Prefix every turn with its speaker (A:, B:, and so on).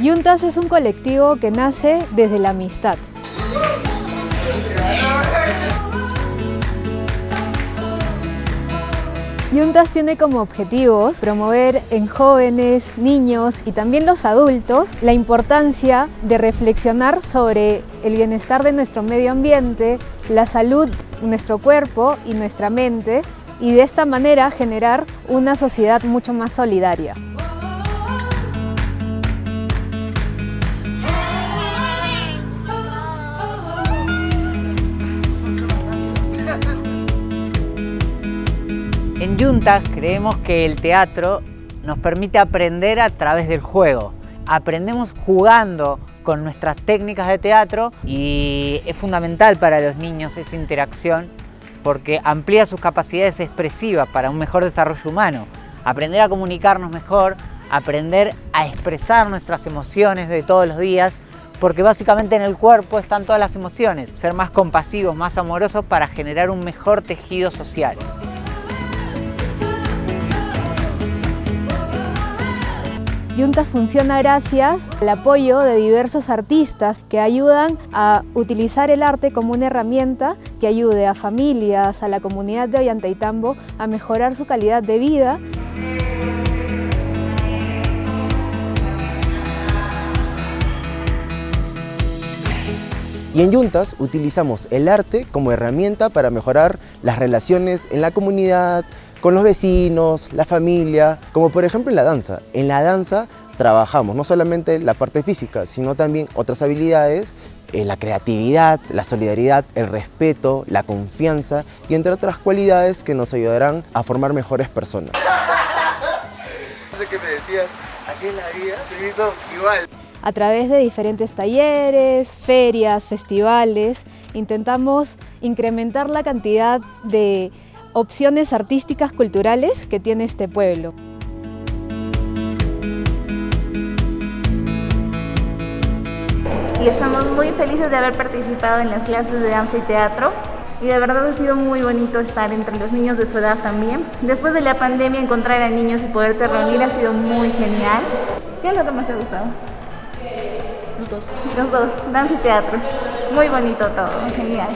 A: Yuntas es un colectivo que nace desde la amistad. Yuntas tiene como objetivos promover en jóvenes, niños y también los adultos la importancia de reflexionar sobre el bienestar de nuestro medio ambiente, la salud, nuestro cuerpo y nuestra mente y de esta manera generar una sociedad mucho más solidaria.
B: En Junta creemos que el teatro nos permite aprender a través del juego. Aprendemos jugando con nuestras técnicas de teatro y es fundamental para los niños esa interacción porque amplía sus capacidades expresivas para un mejor desarrollo humano. Aprender a comunicarnos mejor, aprender a expresar nuestras emociones de todos los días porque básicamente en el cuerpo están todas las emociones. Ser más compasivos, más amorosos para generar un mejor tejido social.
A: Junta funciona gracias al apoyo de diversos artistas que ayudan a utilizar el arte como una herramienta que ayude a familias, a la comunidad de Ollantaytambo a mejorar su calidad de vida.
C: Y en Juntas utilizamos el arte como herramienta para mejorar las relaciones en la comunidad, con los vecinos, la familia, como por ejemplo en la danza. En la danza trabajamos no solamente la parte física, sino también otras habilidades, eh, la creatividad, la solidaridad, el respeto, la confianza y entre otras cualidades que nos ayudarán a formar mejores personas.
D: Qué me decías, así es la vida, se hizo igual.
A: A través de diferentes talleres, ferias, festivales, intentamos incrementar la cantidad de opciones artísticas culturales que tiene este pueblo.
E: Y estamos muy felices de haber participado en las clases de danza y teatro y de verdad ha sido muy bonito estar entre los niños de su edad también. Después de la pandemia encontrar a niños y poderte reunir ha sido muy genial. ¿Qué es lo que más te ha gustado? Los dos. Los dos, danza y teatro. Muy bonito todo, genial.